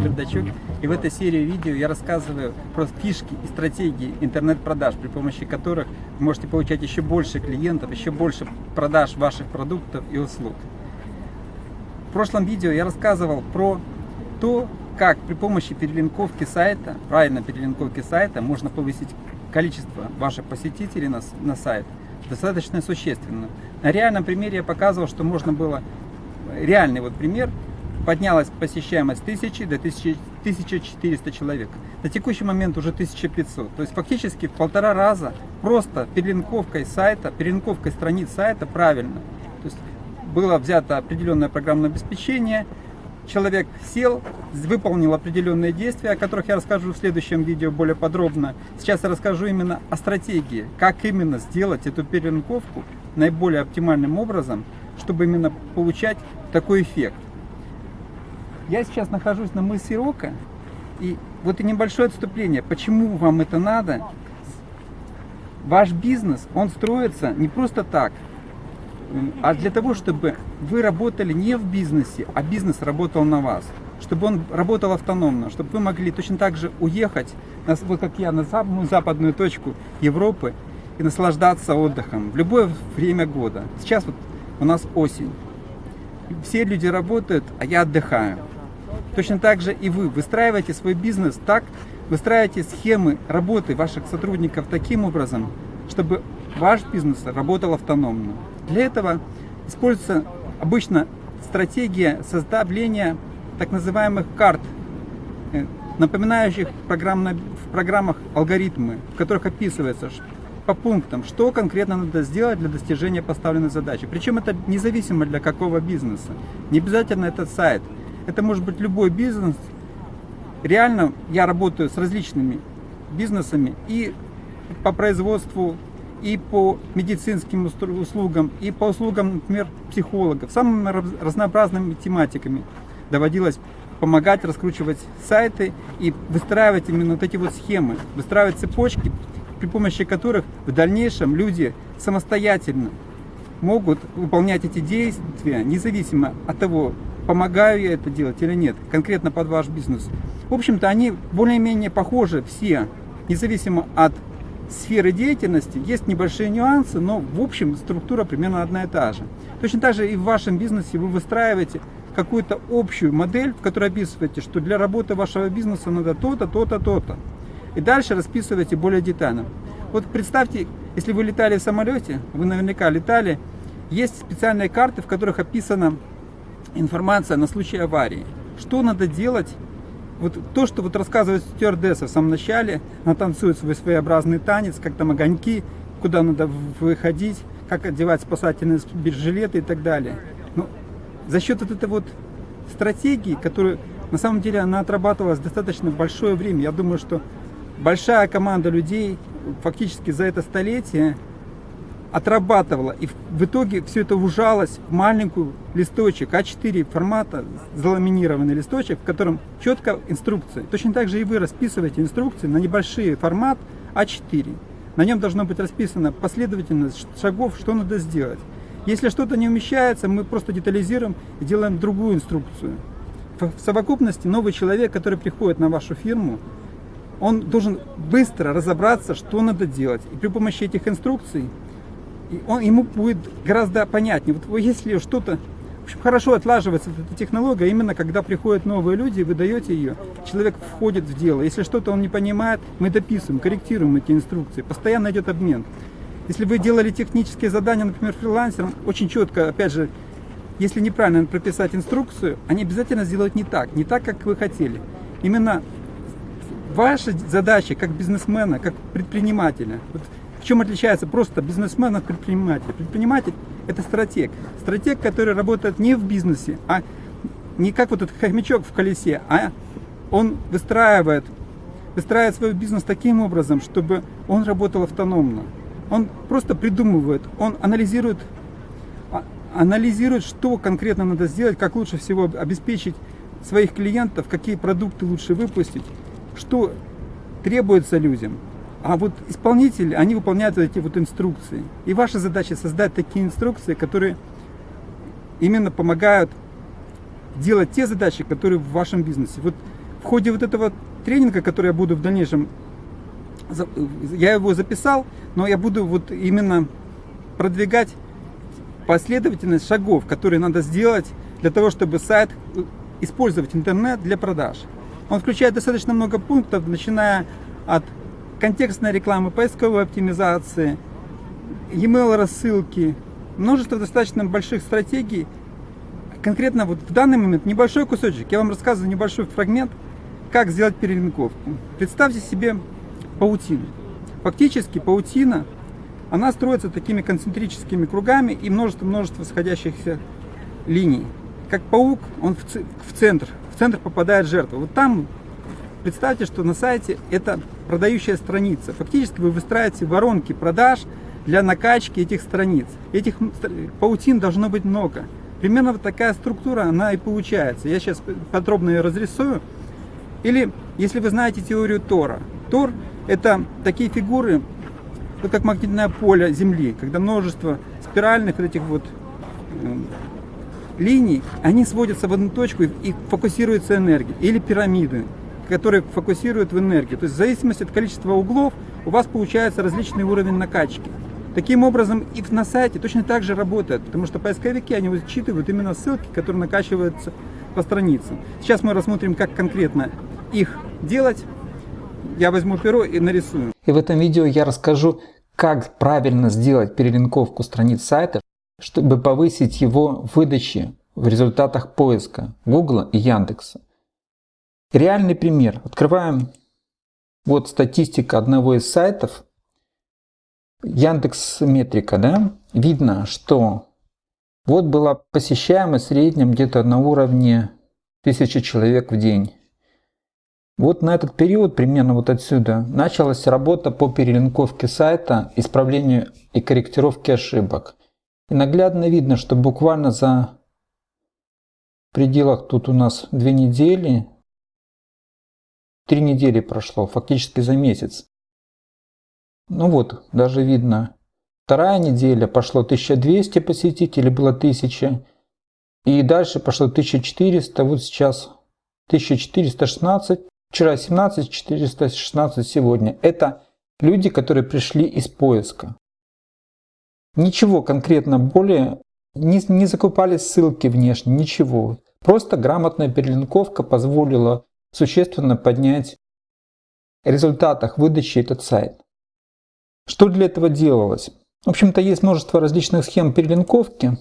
Бердачук. И в этой серии видео я рассказываю про фишки и стратегии интернет-продаж, при помощи которых вы можете получать еще больше клиентов, еще больше продаж ваших продуктов и услуг. В прошлом видео я рассказывал про то, как при помощи перелинковки сайта, правильно перелинковки сайта, можно повысить количество ваших посетителей на, на сайт достаточно существенно. На реальном примере я показывал, что можно было, реальный вот пример, поднялась посещаемость 1000 до 1400 человек. На текущий момент уже 1500. То есть фактически в полтора раза просто перелинковкой сайта, перелинковкой страниц сайта правильно. То есть было взято определенное программное обеспечение, человек сел, выполнил определенные действия, о которых я расскажу в следующем видео более подробно. Сейчас я расскажу именно о стратегии, как именно сделать эту перелинковку наиболее оптимальным образом, чтобы именно получать такой эффект. Я сейчас нахожусь на мысе Рока, и вот и небольшое отступление, почему вам это надо. Ваш бизнес, он строится не просто так, а для того, чтобы вы работали не в бизнесе, а бизнес работал на вас. Чтобы он работал автономно, чтобы вы могли точно так же уехать, вот как я, на самую западную точку Европы и наслаждаться отдыхом в любое время года. Сейчас вот у нас осень. Все люди работают, а я отдыхаю. Точно так же и вы выстраиваете свой бизнес так, выстраиваете схемы работы ваших сотрудников таким образом, чтобы ваш бизнес работал автономно. Для этого используется обычно стратегия создания так называемых карт, э, напоминающих программно, в программах алгоритмы, в которых описывается по пунктам, что конкретно надо сделать для достижения поставленной задачи. Причем это независимо для какого бизнеса. Не обязательно это сайт. Это может быть любой бизнес. Реально я работаю с различными бизнесами и по производству и по медицинским услугам, и по услугам, например, психологов, самыми разнообразными тематиками доводилось помогать раскручивать сайты и выстраивать именно вот эти вот схемы, выстраивать цепочки, при помощи которых в дальнейшем люди самостоятельно могут выполнять эти действия, независимо от того, помогаю я это делать или нет, конкретно под ваш бизнес. В общем-то, они более-менее похожи все, независимо от сферы деятельности есть небольшие нюансы, но в общем структура примерно одна и та же. Точно так же и в вашем бизнесе вы выстраиваете какую-то общую модель, в которой описываете, что для работы вашего бизнеса надо то-то, то-то, то-то. И дальше расписываете более детально. Вот представьте, если вы летали в самолете, вы наверняка летали, есть специальные карты, в которых описана информация на случай аварии. Что надо делать вот то, что вот рассказывает стюардесса в самом начале, она танцует свой своеобразный танец, как там огоньки, куда надо выходить, как одевать спасательные жилеты и так далее. Но за счет вот этой вот стратегии, которую на самом деле она отрабатывалась достаточно большое время, я думаю, что большая команда людей фактически за это столетие отрабатывала. И в итоге все это ужалось в маленькую листочек А4 формата, заламинированный листочек, в котором четко инструкции. Точно так же и вы расписываете инструкции на небольшие формат А4. На нем должно быть расписана последовательность шагов, что надо сделать. Если что-то не умещается, мы просто детализируем и делаем другую инструкцию. В совокупности новый человек, который приходит на вашу фирму, он должен быстро разобраться, что надо делать. И при помощи этих инструкций и он, ему будет гораздо понятнее. Вот если что-то в общем, хорошо отлаживается эта технология, именно когда приходят новые люди, вы даете ее, человек входит в дело. Если что-то он не понимает, мы дописываем, корректируем эти инструкции, постоянно идет обмен. Если вы делали технические задания, например, фрилансером, очень четко, опять же, если неправильно прописать инструкцию, они обязательно сделают не так, не так, как вы хотели. Именно ваша задача как бизнесмена, как предпринимателя, вот чем отличается просто бизнесмен от предпринимателя? Предприниматель – это стратег. Стратег, который работает не в бизнесе, а не как вот этот хомячок в колесе, а он выстраивает, выстраивает свой бизнес таким образом, чтобы он работал автономно. Он просто придумывает, он анализирует, а, анализирует, что конкретно надо сделать, как лучше всего обеспечить своих клиентов, какие продукты лучше выпустить, что требуется людям. А вот исполнители, они выполняют эти вот инструкции. И ваша задача создать такие инструкции, которые именно помогают делать те задачи, которые в вашем бизнесе. Вот в ходе вот этого тренинга, который я буду в дальнейшем, я его записал, но я буду вот именно продвигать последовательность шагов, которые надо сделать для того, чтобы сайт э, использовать интернет для продаж. Он включает достаточно много пунктов, начиная от контекстной рекламы, поисковой оптимизации, e-mail рассылки, множество достаточно больших стратегий. Конкретно вот в данный момент небольшой кусочек, я вам рассказываю небольшой фрагмент, как сделать перелинковку. Представьте себе паутину. Фактически паутина, она строится такими концентрическими кругами и множество-множество сходящихся линий. Как паук, он в центр, в центр попадает жертва. Вот там, представьте, что на сайте это продающая страница. Фактически вы выстраиваете воронки продаж для накачки этих страниц. Этих паутин должно быть много. Примерно вот такая структура, она и получается. Я сейчас подробно ее разрисую. Или, если вы знаете теорию Тора. Тор – это такие фигуры, вот как магнитное поле Земли, когда множество спиральных вот этих вот э, линий, они сводятся в одну точку и фокусируется энергия. Или пирамиды, которые фокусируют в энергию. То есть в зависимости от количества углов у вас получается различный уровень накачки. Таким образом и на сайте точно так же работает, потому что поисковики, они учитывают именно ссылки, которые накачиваются по страницам. Сейчас мы рассмотрим, как конкретно их делать. Я возьму перо и нарисую. И в этом видео я расскажу, как правильно сделать перелинковку страниц сайта, чтобы повысить его выдачи в результатах поиска Google и Яндекса. Реальный пример. Открываем вот статистика одного из сайтов. Яндекс Метрика, да? Видно, что вот была посещаемость в среднем где-то на уровне 1000 человек в день. Вот на этот период, примерно вот отсюда, началась работа по перелинковке сайта, исправлению и корректировке ошибок. И наглядно видно, что буквально за пределах тут у нас две недели, три недели прошло, фактически за месяц. Ну вот, даже видно, вторая неделя пошло 1200 посетителей, было 1000. И дальше пошло 1400, вот сейчас 1416, вчера 17, 416 сегодня. Это люди, которые пришли из поиска. Ничего конкретно более, не, не закупали ссылки внешне, ничего. Просто грамотная перелинковка позволила существенно поднять результатах выдачи этот сайт. Что для этого делалось? В общем-то, есть множество различных схем перелинковки.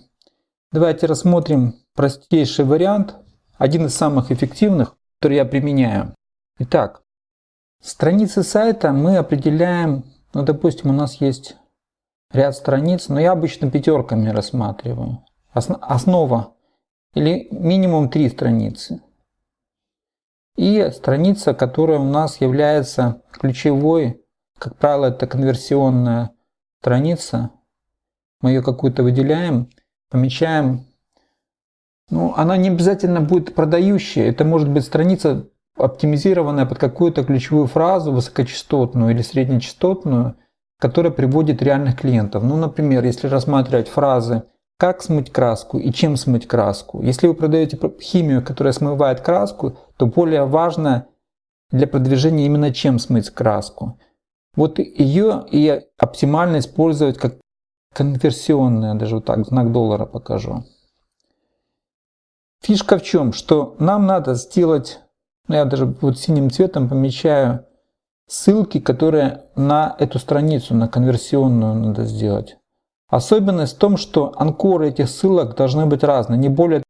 Давайте рассмотрим простейший вариант, один из самых эффективных, который я применяю. Итак, страницы сайта мы определяем, ну, допустим, у нас есть ряд страниц, но я обычно пятерками рассматриваю. Основа или минимум три страницы. И страница, которая у нас является ключевой, как правило, это конверсионная страница. Мы ее какую-то выделяем, помечаем. Ну, она не обязательно будет продающая. Это может быть страница оптимизированная под какую-то ключевую фразу, высокочастотную или среднечастотную, которая приводит реальных клиентов. Ну, например, если рассматривать фразы «как смыть краску» и «чем смыть краску». Если вы продаете химию, которая смывает краску, то более важно для продвижения именно «чем смыть краску». Вот ее и оптимально использовать как конверсионная, даже вот так, знак доллара покажу. Фишка в чем? Что нам надо сделать, ну, я даже вот синим цветом помечаю ссылки, которые на эту страницу, на конверсионную надо сделать. Особенность в том, что анкоры этих ссылок должны быть разные, не более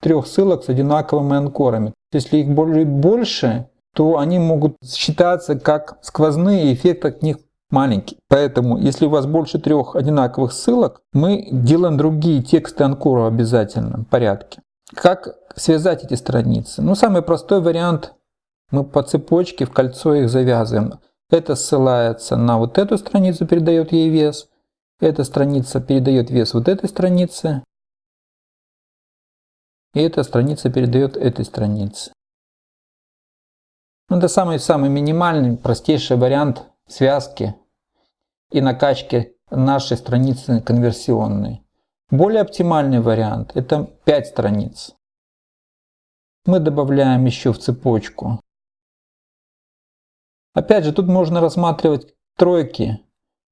трех ссылок с одинаковыми анкорами. Если их больше, то они могут считаться как сквозные, эффект от них маленький. Поэтому, если у вас больше трех одинаковых ссылок, мы делаем другие тексты анкора в обязательном порядке. Как связать эти страницы? Ну, самый простой вариант мы по цепочке в кольцо их завязываем. Это ссылается на вот эту страницу, передает ей вес. Эта страница передает вес вот этой странице. И эта страница передает этой странице. Ну, это самый-самый минимальный, простейший вариант связки и накачки нашей страницы конверсионной. Более оптимальный вариант – это 5 страниц. мы добавляем еще в цепочку. Опять же, тут можно рассматривать тройки.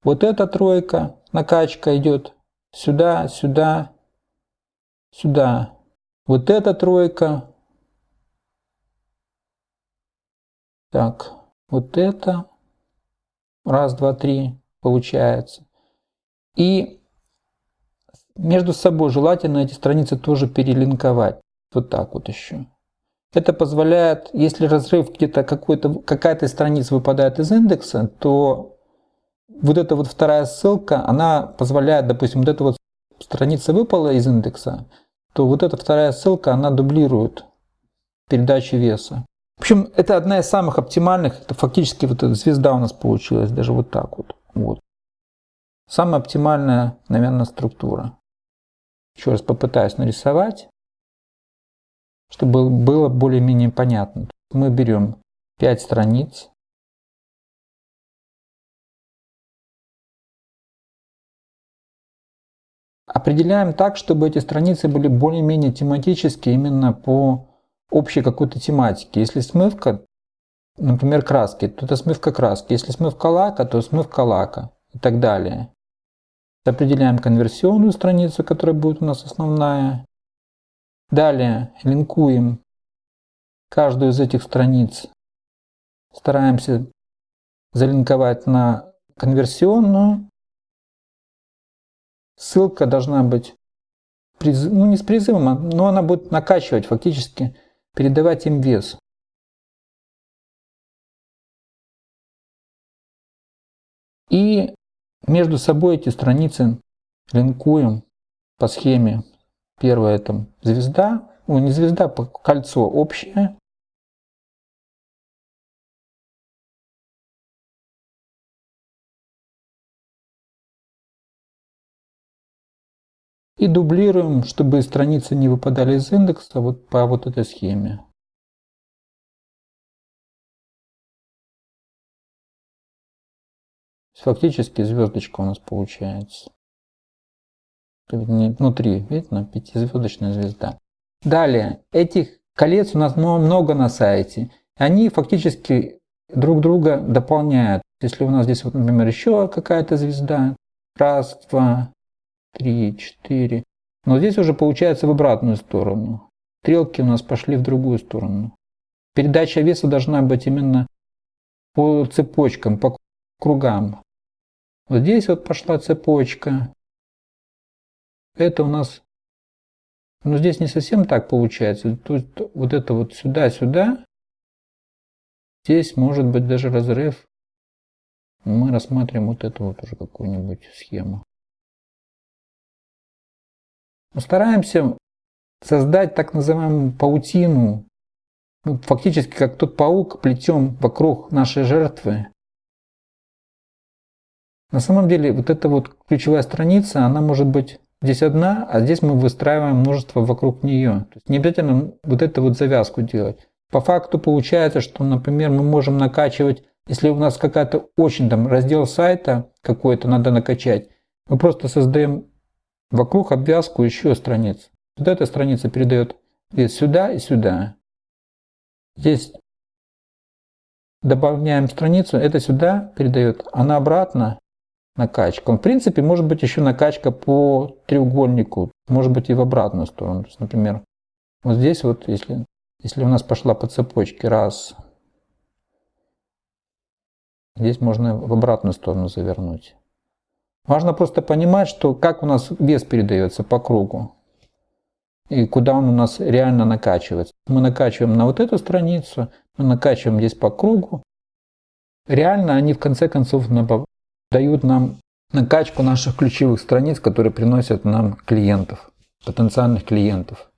Вот эта тройка, накачка идет сюда, сюда, сюда. Вот эта тройка. Так, вот это. Раз, два, три получается. И между собой желательно эти страницы тоже перелинковать. Вот так вот еще. Это позволяет, если разрыв где-то какой-то, какая-то страница выпадает из индекса, то вот эта вот вторая ссылка, она позволяет, допустим, вот эта вот страница выпала из индекса, то вот эта вторая ссылка, она дублирует передачу веса. В общем, это одна из самых оптимальных, это фактически вот эта звезда у нас получилась, даже вот так вот. вот. Самая оптимальная, наверное, структура. Еще раз попытаюсь нарисовать, чтобы было более-менее понятно. Мы берем 5 страниц, Определяем так, чтобы эти страницы были более-менее тематические именно по общей какой-то тематике. Если смывка, например, краски, то это смывка краски. Если смывка лака, то смывка лака и так далее. Определяем конверсионную страницу, которая будет у нас основная. Далее линкуем каждую из этих страниц. Стараемся залинковать на конверсионную. Ссылка должна быть, ну не с призывом, а, но она будет накачивать фактически, передавать им вес. И между собой эти страницы линкуем по схеме. Первая это звезда, ну не звезда, а кольцо общее. И дублируем, чтобы страницы не выпадали из индекса вот по вот этой схеме. Фактически звездочка у нас получается. Внутри, видно, пятизвездочная звезда. Далее, этих колец у нас много на сайте. Они фактически друг друга дополняют. Если у нас здесь, вот, например, еще какая-то звезда, раз, два, три, четыре. Но здесь уже получается в обратную сторону. Стрелки у нас пошли в другую сторону. Передача веса должна быть именно по цепочкам, по кругам. Вот здесь вот пошла цепочка. Это у нас, ну здесь не совсем так получается. Тут вот это вот сюда-сюда. Здесь может быть даже разрыв. Мы рассматриваем вот эту вот уже какую-нибудь схему. Мы стараемся создать так называемую паутину. Мы фактически как тот паук плетем вокруг нашей жертвы на самом деле вот эта вот ключевая страница, она может быть здесь одна, а здесь мы выстраиваем множество вокруг нее. То есть не обязательно вот эту вот завязку делать. По факту получается, что, например, мы можем накачивать, если у нас какая-то очень там раздел сайта какой-то надо накачать, мы просто создаем вокруг обвязку еще страниц. Вот эта страница передает вес сюда и сюда. Здесь добавляем страницу, это сюда передает, она обратно накачка. В принципе, может быть еще накачка по треугольнику, может быть и в обратную сторону. То есть, например, вот здесь вот, если, если у нас пошла по цепочке, раз, здесь можно в обратную сторону завернуть. Важно просто понимать, что как у нас вес передается по кругу и куда он у нас реально накачивается. Мы накачиваем на вот эту страницу, мы накачиваем здесь по кругу. Реально они в конце концов дают нам накачку наших ключевых страниц, которые приносят нам клиентов, потенциальных клиентов.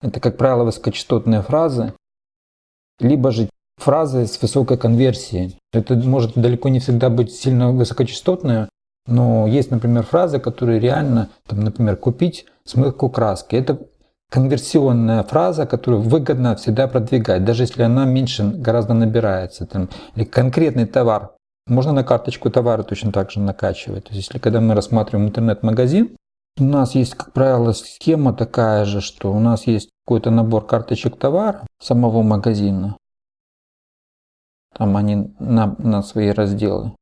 Это, как правило, высокочастотные фразы, либо же фразы с высокой конверсией. Это может далеко не всегда быть сильно высокочастотные, но есть, например, фразы, которые реально, там, например, купить смывку краски. Это конверсионная фраза, которую выгодно всегда продвигать, даже если она меньше гораздо набирается. Там, или конкретный товар можно на карточку товара точно так же накачивать. То есть, если когда мы рассматриваем интернет-магазин, у нас есть, как правило, схема такая же, что у нас есть какой-то набор карточек товара самого магазина. Там они на, на свои разделы.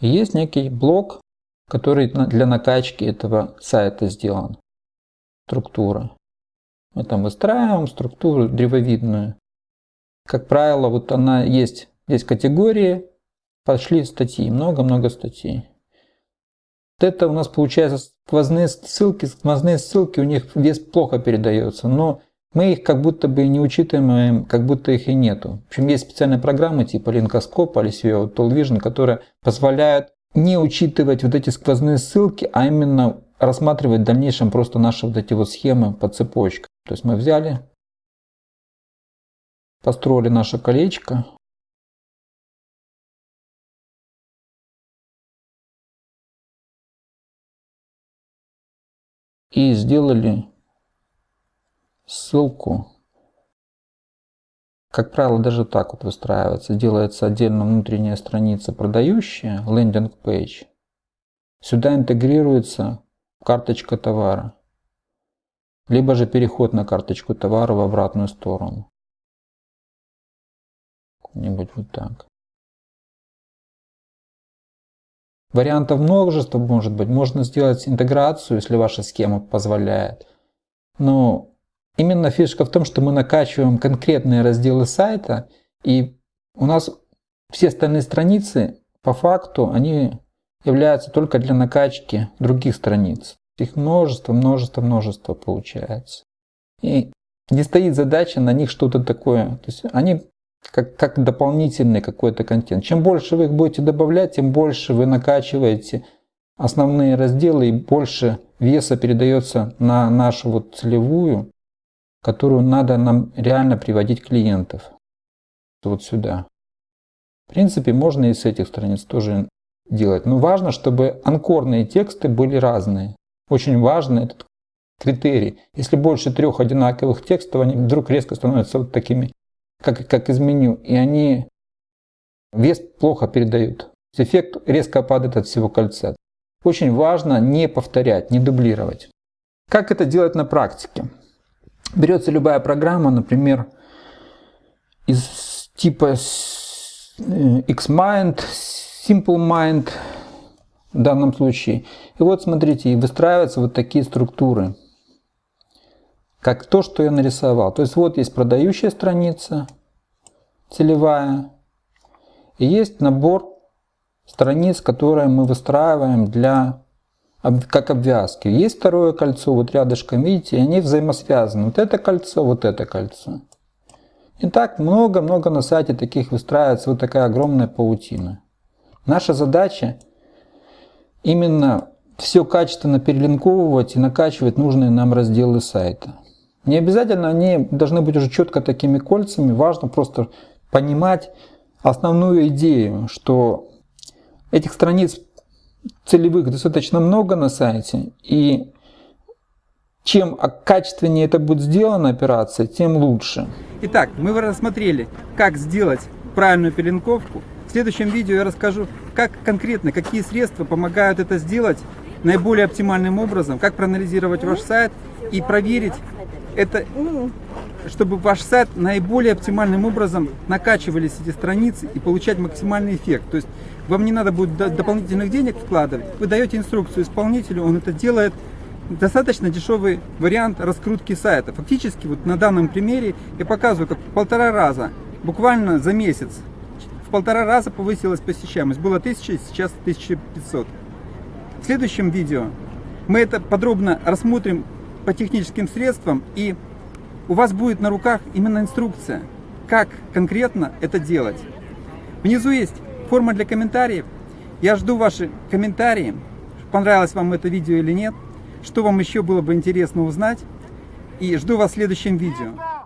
Есть некий блок, который для накачки этого сайта сделан. Структура. Мы там выстраиваем структуру древовидную. Как правило, вот она есть, есть категории, пошли статьи, много-много статей. Вот это у нас получается сквозные ссылки, сквозные ссылки, у них вес плохо передается, но мы их как будто бы не учитываем, как будто их и нету. В общем, есть специальные программы типа Линкоскоп или SEO Tool Vision, которые позволяют не учитывать вот эти сквозные ссылки, а именно рассматривать в дальнейшем просто наши вот эти вот схемы по цепочкам. То есть мы взяли, построили наше колечко, и сделали ссылку. Как правило, даже так вот выстраивается. Делается отдельно внутренняя страница продающая, лендинг page. Сюда интегрируется карточка товара. Либо же переход на карточку товара в обратную сторону. Нибудь вот так. Вариантов множество может быть. Можно сделать интеграцию, если ваша схема позволяет. Но именно фишка в том, что мы накачиваем конкретные разделы сайта, и у нас все остальные страницы, по факту, они являются только для накачки других страниц. Их множество, множество, множество получается. И не стоит задача на них что-то такое. То есть они как, как дополнительный какой-то контент. Чем больше вы их будете добавлять, тем больше вы накачиваете основные разделы и больше веса передается на нашу вот целевую, которую надо нам реально приводить клиентов. Вот сюда. В принципе, можно и с этих страниц тоже делать. Но важно, чтобы анкорные тексты были разные. Очень важно этот критерий. Если больше трех одинаковых текстов, они вдруг резко становятся вот такими как, как из меню, и они вес плохо передают. Эффект резко падает от всего кольца. Очень важно не повторять, не дублировать. Как это делать на практике? Берется любая программа, например, из типа Xmind, SimpleMind в данном случае. И вот смотрите, выстраиваются вот такие структуры как то, что я нарисовал. То есть вот есть продающая страница, целевая, и есть набор страниц, которые мы выстраиваем для как обвязки. Есть второе кольцо, вот рядышком, видите, они взаимосвязаны. Вот это кольцо, вот это кольцо. И так много-много на сайте таких выстраивается вот такая огромная паутина. Наша задача именно все качественно перелинковывать и накачивать нужные нам разделы сайта. Не обязательно они должны быть уже четко такими кольцами, важно просто понимать основную идею, что этих страниц целевых достаточно много на сайте, и чем качественнее это будет сделана операция, тем лучше. Итак, мы рассмотрели, как сделать правильную перелинковку. В следующем видео я расскажу, как конкретно, какие средства помогают это сделать наиболее оптимальным образом, как проанализировать ваш сайт и проверить, это чтобы ваш сайт наиболее оптимальным образом накачивались эти страницы и получать максимальный эффект. То есть вам не надо будет дополнительных денег вкладывать, вы даете инструкцию исполнителю, он это делает. Достаточно дешевый вариант раскрутки сайта. Фактически вот на данном примере я показываю, как в полтора раза, буквально за месяц, в полтора раза повысилась посещаемость. Было 1000, сейчас 1500. В следующем видео мы это подробно рассмотрим по техническим средствам, и у вас будет на руках именно инструкция, как конкретно это делать. Внизу есть форма для комментариев. Я жду ваши комментарии, понравилось вам это видео или нет, что вам еще было бы интересно узнать, и жду вас в следующем видео.